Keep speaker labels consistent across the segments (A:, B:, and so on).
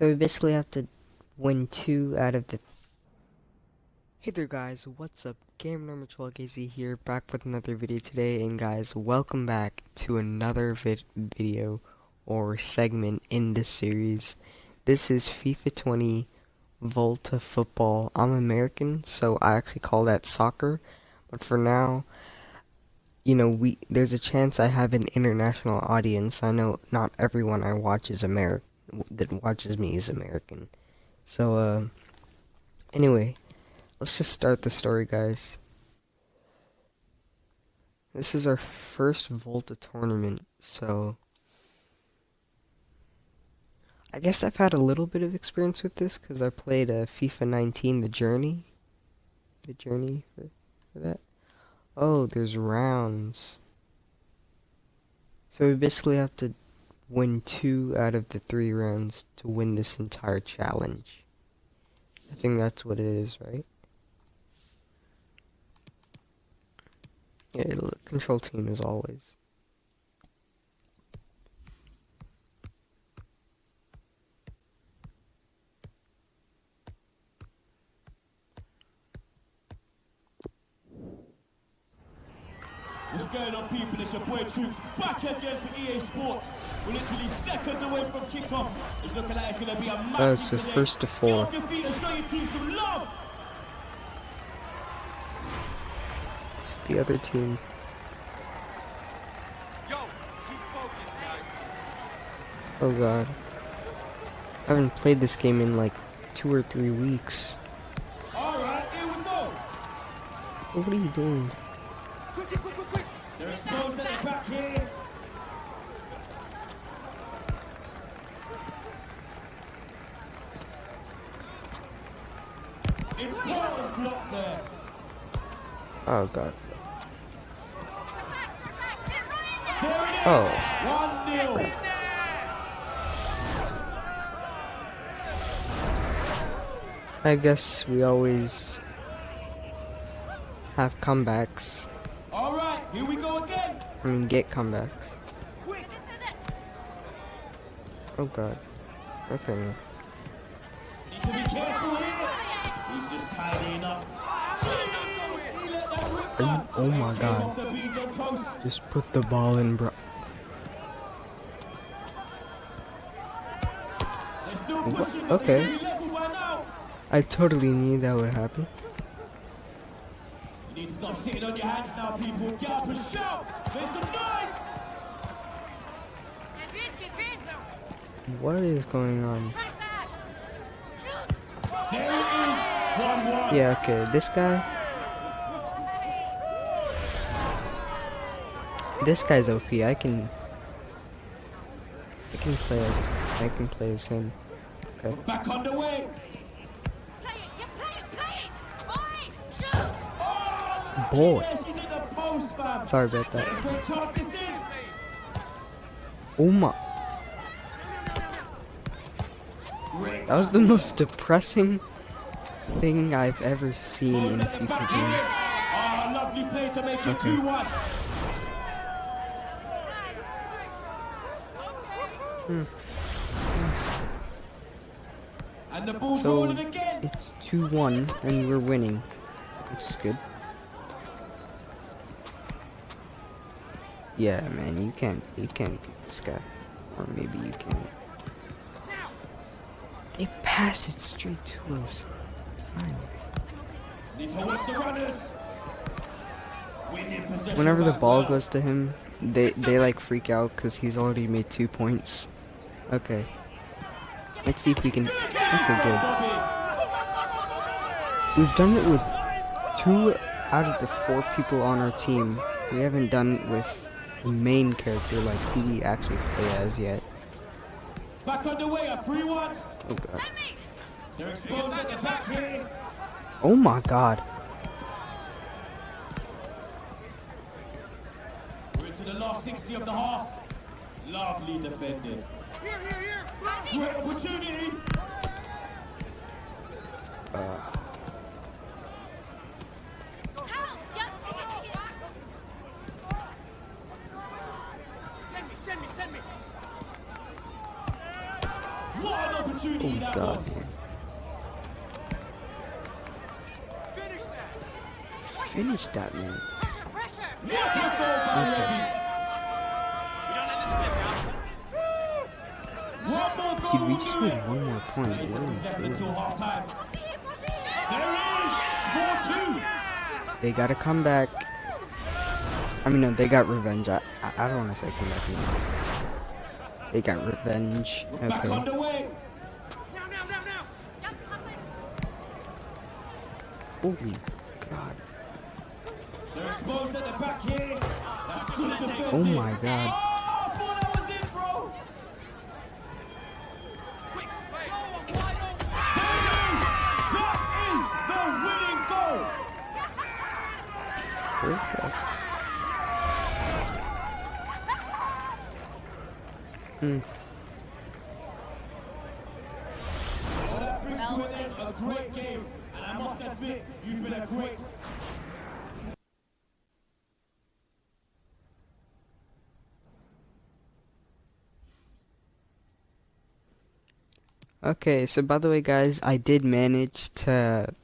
A: So we basically have to win two out of the. Hey there, guys. What's up? Game number 12 KZ here, back with another video today. And guys, welcome back to another vid video or segment in this series. This is FIFA 20 Volta Football. I'm American, so I actually call that soccer. But for now, you know, we there's a chance I have an international audience. I know not everyone I watch is American that watches me is American. So, uh, anyway, let's just start the story, guys. This is our first Volta tournament, so I guess I've had a little bit of experience with this because I played uh, FIFA 19, The Journey. The Journey for, for that. Oh, there's rounds. So we basically have to win two out of the three rounds to win this entire challenge. I think that's what it is, right? Yeah, control team as always.
B: What's going on, people? It's your boy Troops back again for EA Sports. We're literally seconds away from kickoff. It's looking like it's going to be a match.
A: That's the first to four. It's the other team. Oh god. I haven't played this game in like two or three weeks.
B: Alright, here we go.
A: What are you doing?
B: They're exposed at the back here. Important block there.
A: Oh god. Oh. I guess we always have comebacks.
B: All right, here we go again.
A: I mean, get comebacks. Oh god. Okay. Are you, oh my god. Just put the ball in, bro. Okay. I totally knew that would happen.
B: You need to stop sitting on your hands now, people. Get up and shout. Make some noise.
A: What is going on?
B: There it is. One one.
A: Yeah, okay. This guy. This guy's OP. I can. I can play as. I can play as him. Okay.
B: Back underway.
A: Boy.
B: Yeah, she's in the post, fam.
A: Sorry about that.
B: Great chance this is.
A: Oh my. That was the most depressing thing I've ever seen in a FIFA game.
B: Ah, lovely play to make it
A: Okay.
B: 2-1. And the ball's
A: So it's 2-1 and we're winning, which is good. Yeah, man, you can't you can't beat this guy, or maybe you can. They pass it straight to us. Time.
B: Need to work the runners. Winning possession
A: Whenever the ball goes to him, they they like freak out because he's already made two points. Okay. Let's see if we can. Okay, good. We've done it with two out of the four people on our team. We haven't done it with the main character, like who we actually play as yet.
B: Back underway at 3-1.
A: Oh god.
B: They're exposed at the back here.
A: Oh my god.
B: We're into the last 60 of the half. Lovely defended. Great opportunity. What an opportunity
A: Oh
B: that
A: god,
B: was.
A: man. Finish that, man.
B: What a goal by
A: Dude, we just
B: do
A: need one more point. What are we doing?
B: half time. There it is. 4-2.
A: They gotta come back. I mean, no, they got revenge. I, I, I don't want to say come back. no. They got revenge. Okay.
B: underway.
A: Holy God.
B: They're exposed at the back here. That's good defending.
A: Oh my God. Okay, so by the way, guys, I did manage to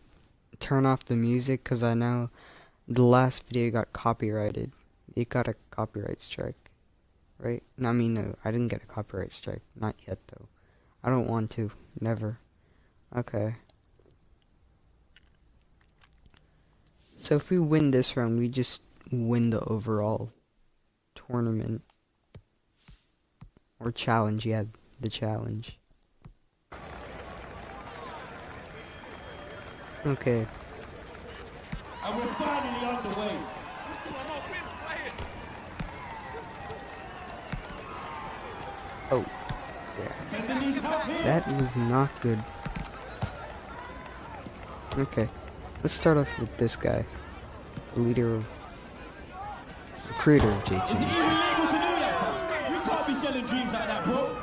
A: turn off the music because I know the last video got copyrighted. It got a copyright strike, right? I mean, no, I didn't get a copyright strike. Not yet, though. I don't want to. Never. Okay. So if we win this round, we just win the overall tournament. Or challenge, yeah, the challenge. Okay.
B: And we're finally underway.
A: Oh, yeah.
B: Oh, Help here.
A: That was not good. Okay. Let's start off with this guy. The leader of... The creator of
B: Is it
A: JT.
B: even legal to do that? You can't be selling dreams like that, bro.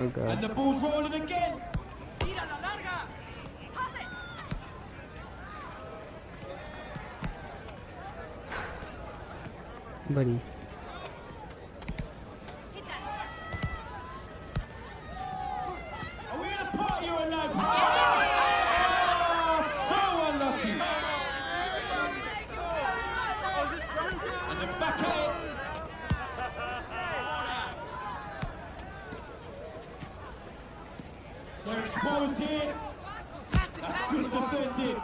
A: Oh
B: And
A: god.
B: the ball's rolling again.
A: Buddy.
B: Are we in a party or a live? Oh, so unlucky. And then back at it. They're exposed here. That's good defended.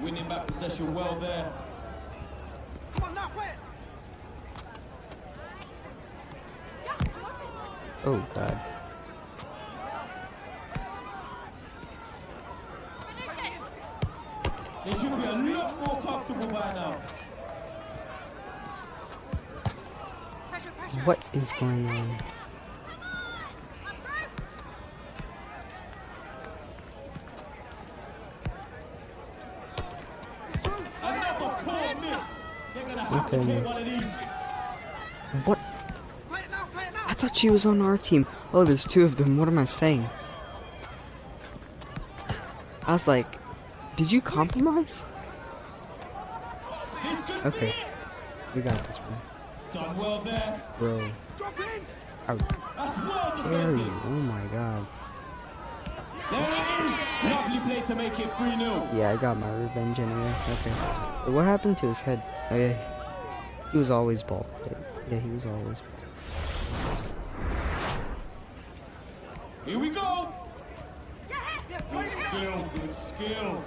B: Winning back possession well there.
A: Oh god.
B: They should be a lot more comfortable by now.
A: What is going on?
B: Another poor miss. They're gonna have
A: Okay,
B: to
A: man.
B: take one of these.
A: What? I thought she was on our team. Oh, there's two of them. What am I saying? I was like, did you compromise? Okay. We got this one.
B: Done well there.
A: Bro. I would
B: That's well
A: dare you. Oh my god.
B: There it is. Lovely play to make it 3 0.
A: Yeah, I got my revenge anyway. Okay. But what happened to his head? Oh yeah. He was always bald. Yeah, he was always bald.
B: Here we go. Good skill, good skill.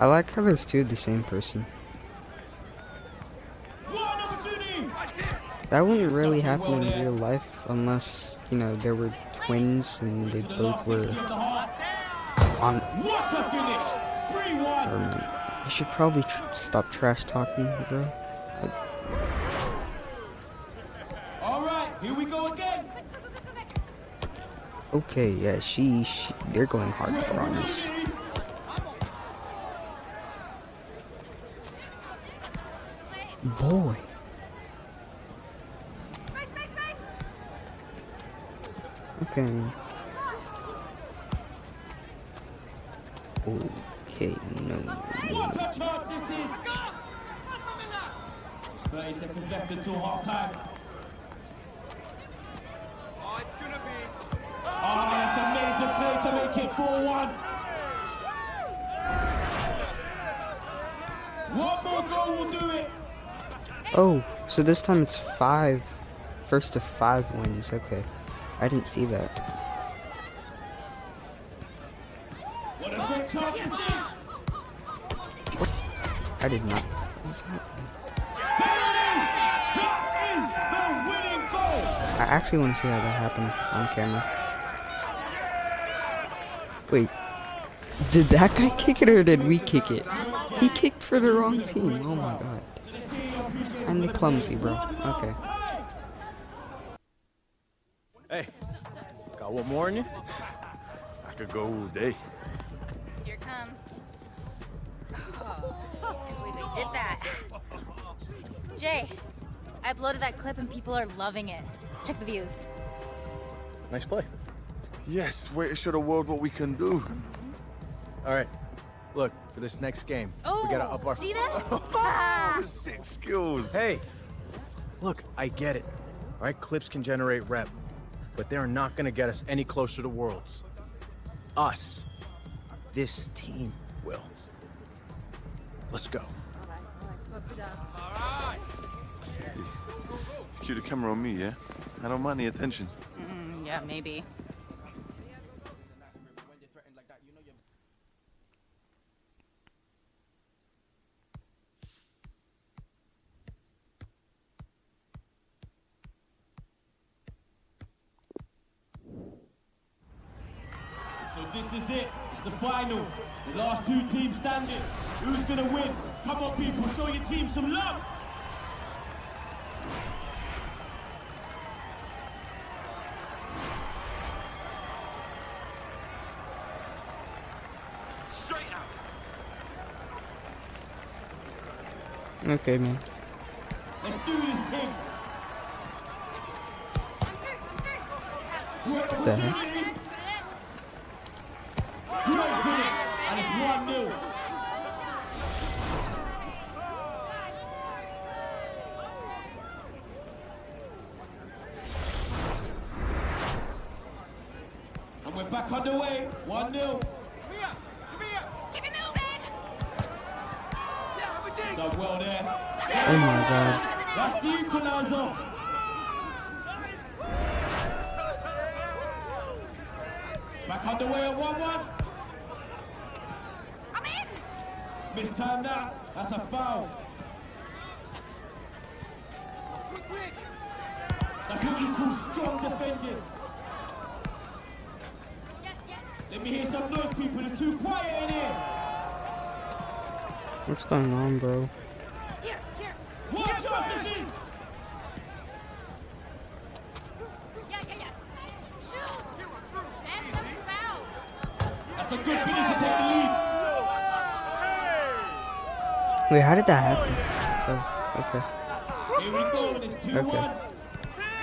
A: I like how there's two of the same person.
B: One opportunity.
A: That wouldn't really happen in real life unless, you know, there were twins and they both were
B: 60 of the half.
A: on.
B: What a finish. 3 1.
A: Um, you should probably tr stop trash talking, bro.
B: Here we go again.
A: Okay, yeah, she, she they're going hard, on this. Boy. Okay. Okay, no.
B: What a chance this is. 30 seconds left until half time.
C: Oh, it's gonna be.
B: Oh, that's a major play to make it 4-1. One more goal will do it.
A: Oh, so this time it's five. First to five wins. Okay. I didn't see that.
B: What a great chance this is.
A: I did not. What was happening?
B: There it is. That is the winning goal.
A: I actually want to see how that happened on camera. Wait. Did that guy kick it or did we kick it? He kicked for the wrong team. Oh my god. And the clumsy, bro. Okay.
C: Hey, got one more in you? I could go all day.
D: Here it comes. Oh, can't believe they did that. Jay, I uploaded that clip and people are loving it. Check the views.
C: Nice play.
E: Yes, way to show the world what we can do.
C: All right, look for this next game.
D: Oh,
C: we gotta up our.
D: see that? Ah.
E: Sick skills.
C: Hey, look, I get it. All right, clips can generate rep, but they're not gonna get us any closer to worlds. Us, this team will. Let's go. Alright!
E: Cue the camera on me, yeah? I don't mind the attention.
D: Mm, yeah, maybe.
A: Okay, man.
B: Let's do this thing. Great
A: the heck?
B: opportunity. Great finish. And 1-0. And we're back underway. 1-0.
D: Keep it moving!
B: Done well there.
A: Oh my god.
B: That's the equalizer. Back underway at 1-1.
D: I'm in!
B: Missed time now. That's a foul. That's what you call strong defending.
D: Yes, yes.
B: Let me hear some noise, people. It's too quiet in here.
A: What's going on, bro?
D: Yeah, yeah.
B: That's a good to.
A: Wait, how did that happen? Oh, okay.
B: Here we go, and it's 2-1.
A: Okay.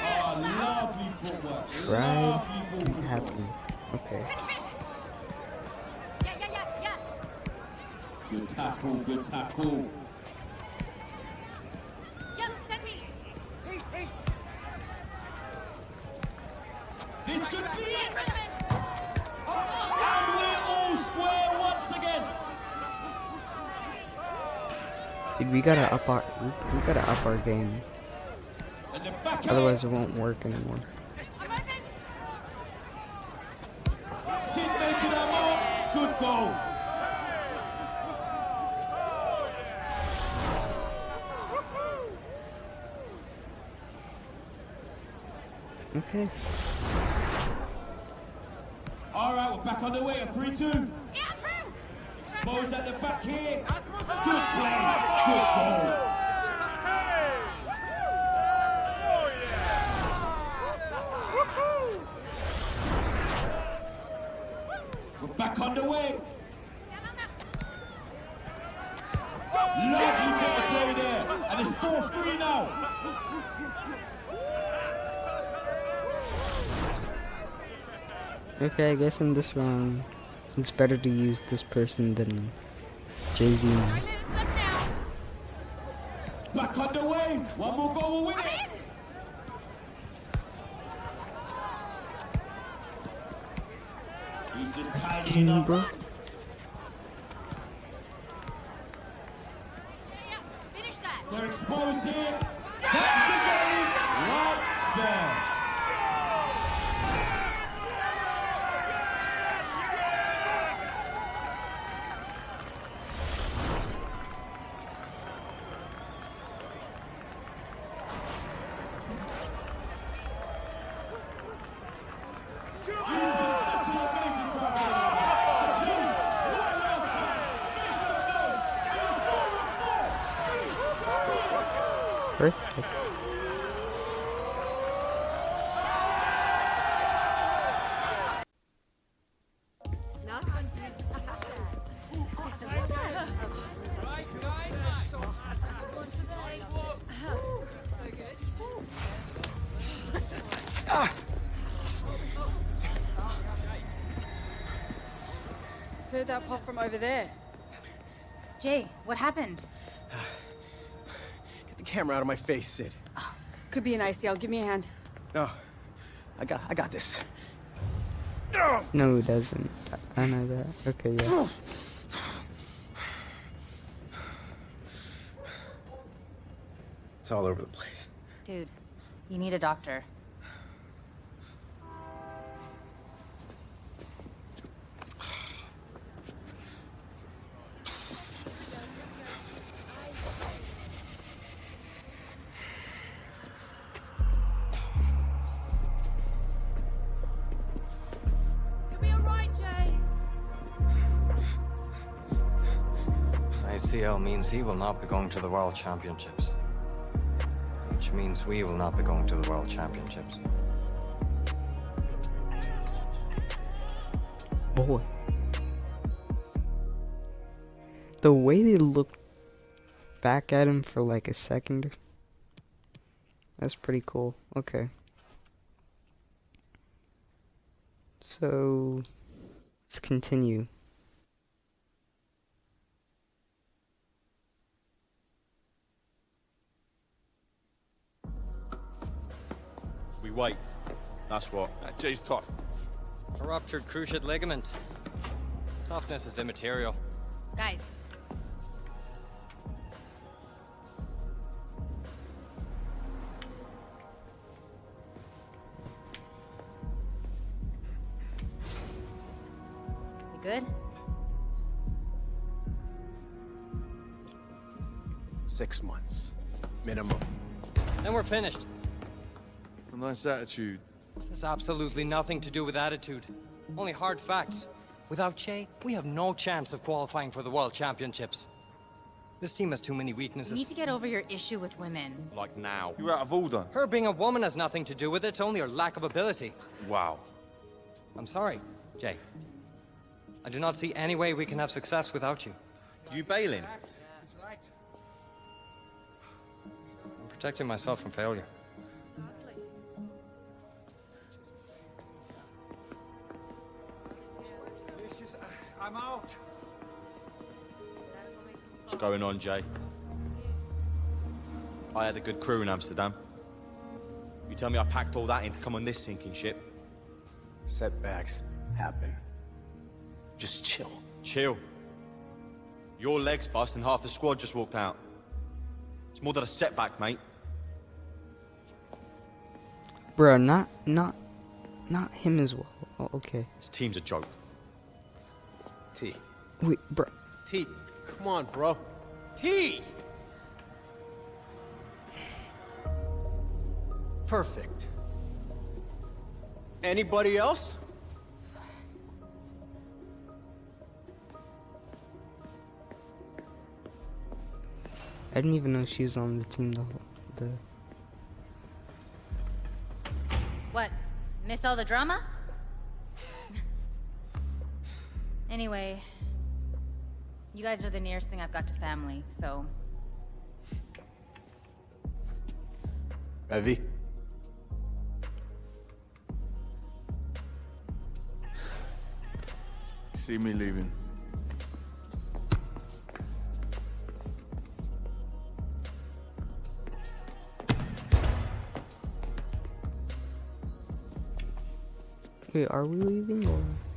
B: Oh, lovely footwork.
A: Tried happened. Okay.
B: Good tackle, good tackle.
D: Yep, send me.
B: This could be it.
D: front.
B: And we're all square once again.
A: Dude, we gotta up our we, we gotta up our game.
B: And the back
A: Otherwise, it won't work anymore.
B: Sid making a mark. Good goal.
A: Okay.
B: All right, we're back on the way. A 3-2.
D: Yeah, through.
B: Exposed at the back here. Good play. Good goal. We're back on the way. Lovely bit of play there. And it's 4-3 now.
A: Okay, I guess in this round, it's better to use this person than
B: Jay-Z. Black underway! One more goal will win it! He's just tidying up.
A: Perfect.
F: Nice one, dude.
G: Heard that pop from over there.
D: Jay, what happened?
C: Get the camera out of my face, Sid.
G: Could be an ACL. Give me a hand.
C: No, I got, I got this.
A: No, it doesn't. I I know that. Okay, yeah.
C: It's all over the place.
D: Dude, you need a doctor.
H: ACL means he will not be going to the World Championships. Which means we will not be going to the World Championships.
A: Boy. The way they looked back at him for like a second. That's pretty cool. Okay. So, let's continue.
I: We wait. That's what. Uh, Jay's tough.
H: A ruptured cruciate ligament. Toughness is immaterial.
D: Guys, you good?
C: Six months, minimum.
H: Then we're finished.
E: A nice attitude.
H: This has absolutely nothing to do with attitude. Only hard facts. Without Che, we have no chance of qualifying for the World Championships. This team has too many weaknesses.
D: You
H: weaknesses.
D: need to get over your issue with women.
I: Like now.
E: You're out of order.
H: Her being a woman has nothing to do with it, only her lack of ability.
I: Wow.
H: I'm sorry, Jay. I do not see any way we can have success without you.
I: You bailing?
H: I'm protecting myself from failure.
C: I'm out.
I: What's going on, Jay? I had a good crew in Amsterdam. You tell me I packed all that in to come on this sinking ship?
C: Setbacks happen. Just chill.
I: Chill. Your legs bust and half the squad just walked out. It's more than a setback, mate.
A: Bro, not, not, not him as well. Oh, okay.
I: This team's a joke.
C: T.
A: Wait, bro.
C: T. Come on, bro. T. Perfect. Anybody else?
A: I didn't even know she was on the team the the
D: What? Miss all the drama? anyway, you guys are the nearest thing I've got to family, so
C: Evie.
E: See me leaving.
A: Wait, are we leaving or?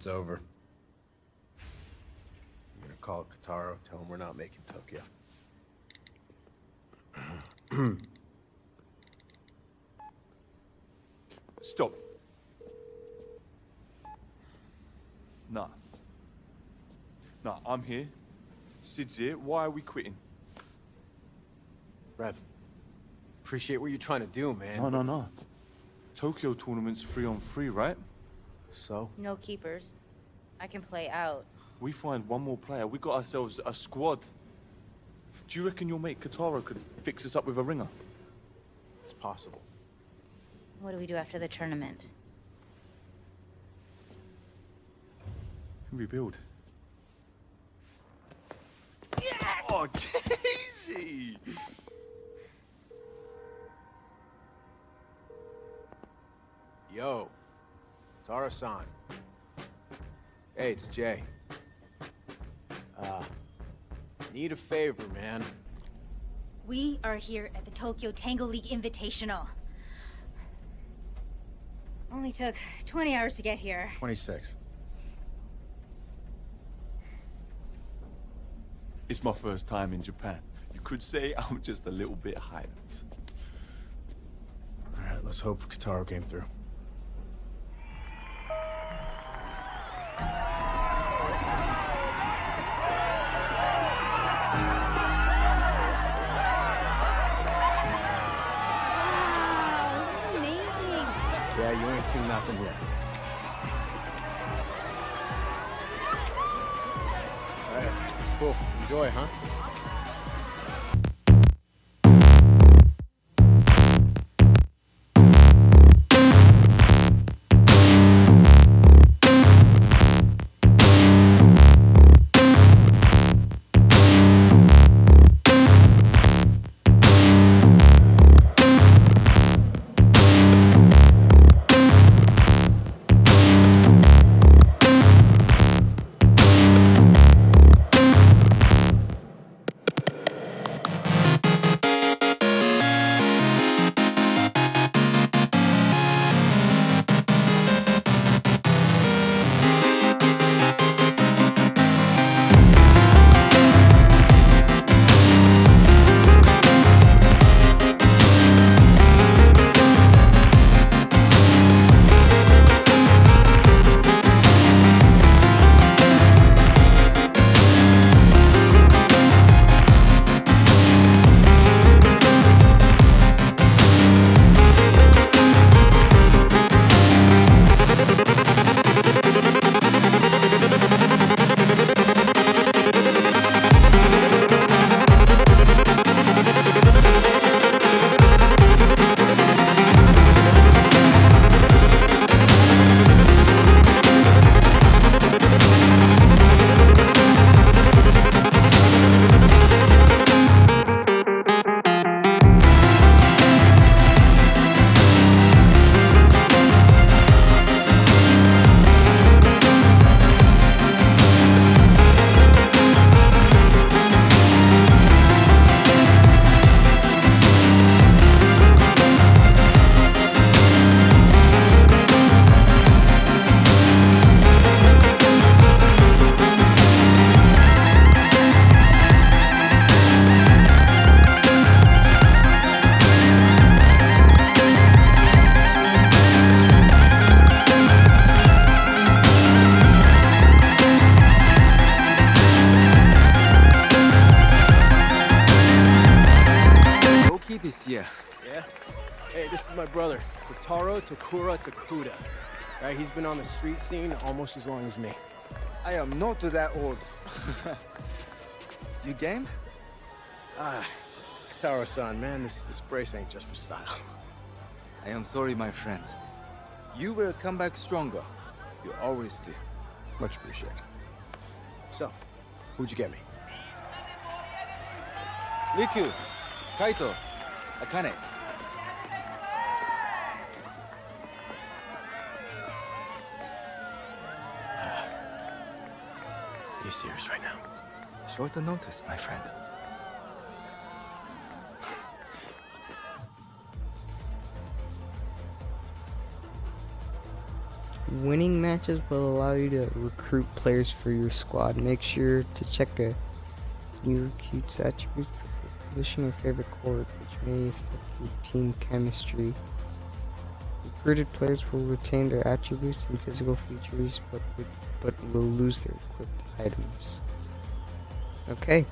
C: It's over. I'm gonna call Kotaro, tell him we're not making Tokyo.
E: Stop. Nah. Nah, I'm here. Sid's here. Why are we quitting?
C: Rev, appreciate what you're trying to do, man.
E: No, no, no. Tokyo tournament's free on free, right?
C: So?
D: No keepers. I can play out.
E: We find one more player. We got ourselves a squad. Do you reckon your mate Kotaro could fix us up with a ringer?
C: It's possible.
D: What do we do after the tournament?
E: Rebuild. Oh, Casey!
C: Yo, Tara-san. Hey, it's Jay. Uh, need a favor, man.
D: We are here at the Tokyo Tango League Invitational. Only took 20 hours to get here.
C: 26.
E: It's my first time in Japan. You could say I'm just a little bit hyped.
C: All right, let's hope Kotaro came through. Takura Takuda. Right, he's been on the street scene almost as long as me.
J: I am not that old. you game?
C: Ah, Kotaro-san, man, this, this brace ain't just for style.
J: I am sorry, my friend. You will come back stronger. You always do.
C: Much appreciated. So, who'd you get me?
J: Riku, Kaito, Akane.
C: Are you serious right now?
J: Short the notice, my friend.
A: Winning matches will allow you to recruit players for your squad. Make sure to check a new recruit's attributes for position or favorite court, which may affect your team chemistry. Recruited players will retain their attributes and physical features, but but will lose their equipped items. Okay.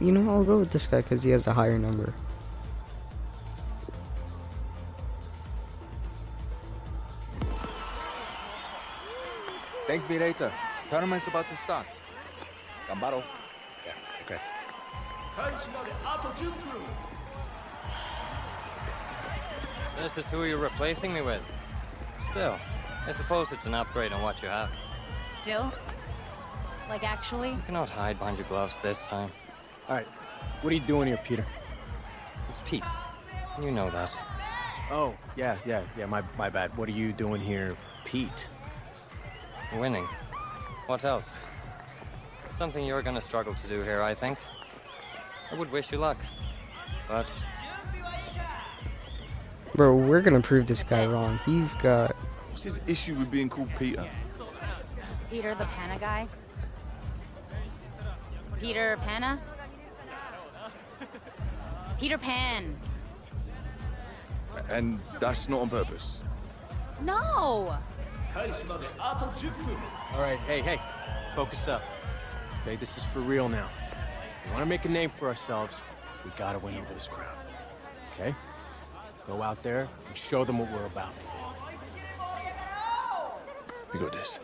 A: You know, I'll go with this guy because he has a higher number.
J: Thank me later. Tournament's about to start. Gambaro.
C: Yeah, okay.
B: 開始まであと10分
H: This is who you're replacing me with. Still, I suppose it's an upgrade on what you have.
D: Still? Like, actually?
H: You cannot hide behind your gloves this time.
C: All right, what are you doing here, Peter?
H: It's Pete. You know that.
C: Oh, yeah, yeah, yeah, my, my bad. What are you doing here, Pete?
H: Winning. What else? Something you're going to struggle to do here, I think. I would wish you luck, but...
A: Bro, we're going to prove this guy wrong. He's got...
E: What's his issue with being called Peter?
D: Peter the Panna guy? Peter Panna? Peter Pan!
E: And that's not on purpose?
D: No!
C: Alright, hey, hey, focus up. Okay, this is for real now. We want to make a name for ourselves. We gotta win over this crowd. Okay? Go out there and show them what we're about.
E: We got this.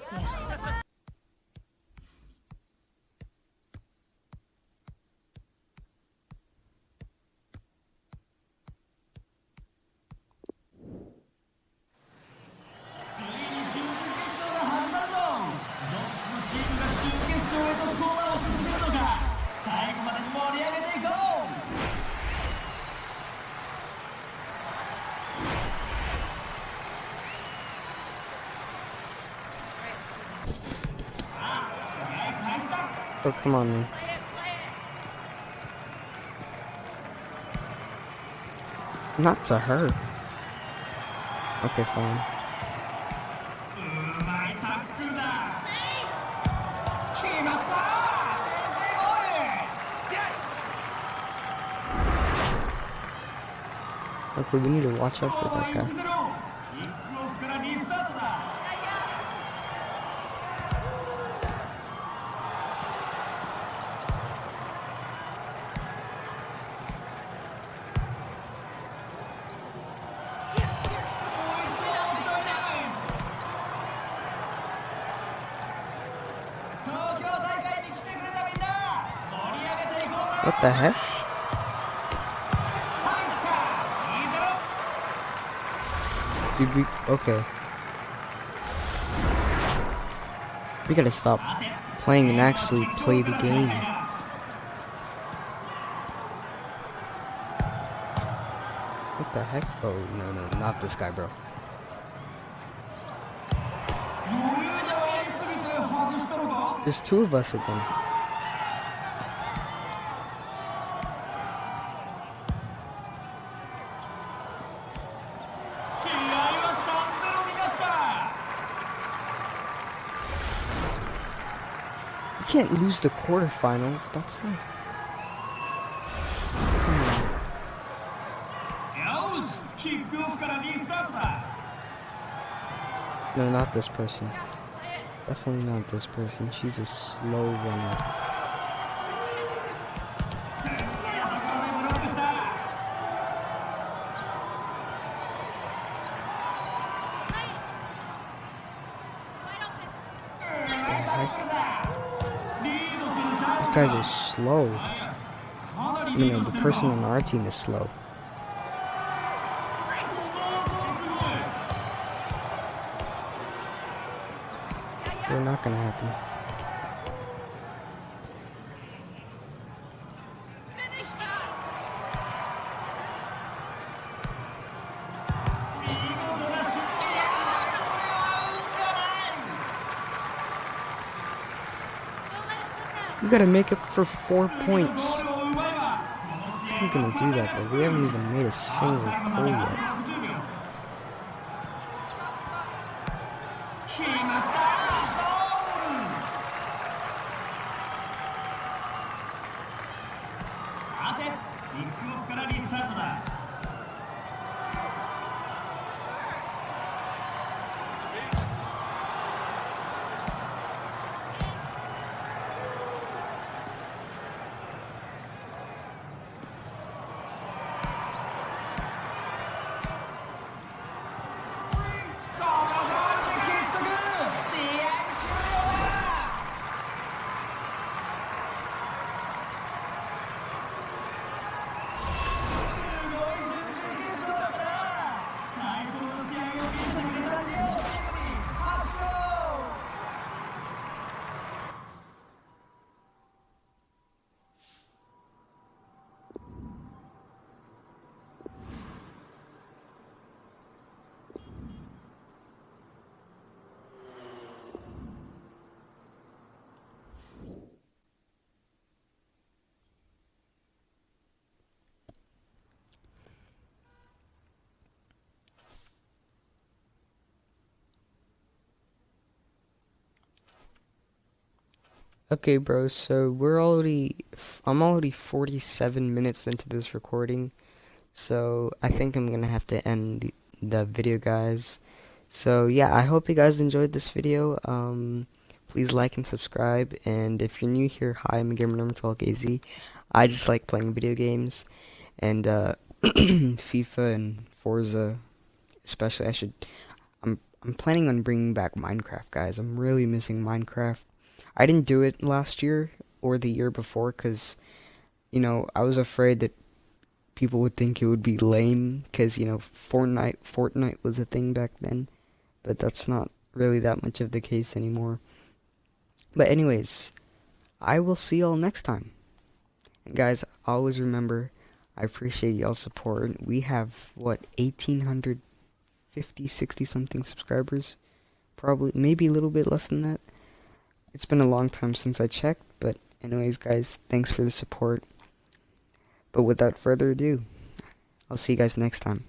A: Oh, come on, man. Not to her. Okay, fine. Okay, we need to watch out for that guy. Okay. We gotta stop playing and actually play the game. What the heck? Oh no no, not this guy, bro. There's two of us again. can't lose the quarterfinals. That's like...
B: Hmm.
A: No, not this person. Definitely not this person. She's a slow runner. Guys are slow. You know, the person on our team is slow. They're not gonna happen. Gotta make up for four points. I'm gonna do that, but we haven't even made a single goal yet. Okay, bro, so we're already, I'm already 47 minutes into this recording, so I think I'm gonna have to end the, the video, guys. So, yeah, I hope you guys enjoyed this video, um, please like and subscribe, and if you're new here, hi, I'm Gamer Number 12 AZ, I just like playing video games, and, uh, FIFA and Forza, especially, I should, I'm, I'm planning on bringing back Minecraft, guys, I'm really missing Minecraft. I didn't do it last year or the year before because, you know, I was afraid that people would think it would be lame because, you know, Fortnite, Fortnite was a thing back then. But that's not really that much of the case anymore. But anyways, I will see y'all next time. And guys, always remember, I appreciate y'all's support. We have, what, 1,850, 60 something subscribers? Probably, maybe a little bit less than that. It's been a long time since I checked, but anyways, guys, thanks for the support. But without further ado, I'll see you guys next time.